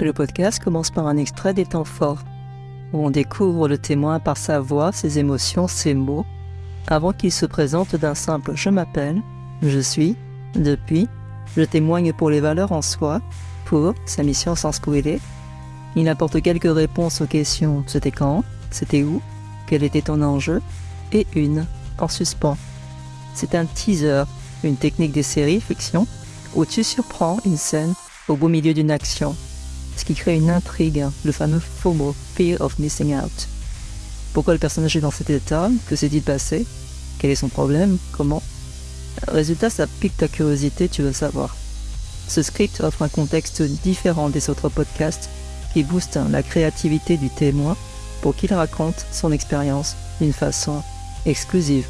Le podcast commence par un extrait des temps forts, où on découvre le témoin par sa voix, ses émotions, ses mots, avant qu'il se présente d'un simple je m'appelle, je suis, depuis, je témoigne pour les valeurs en soi, pour sa mission sans squealer. Il apporte quelques réponses aux questions c'était quand, c'était où, quel était ton enjeu, et une en suspens. C'est un teaser, une technique des séries fiction, où tu surprends une scène au beau milieu d'une action ce qui crée une intrigue, le fameux FOMO, Fear of Missing Out. Pourquoi le personnage est dans cet état Que s'est-il passé Quel est son problème Comment? Résultat, ça pique ta curiosité, tu veux savoir. Ce script offre un contexte différent des autres podcasts qui booste la créativité du témoin pour qu'il raconte son expérience d'une façon exclusive.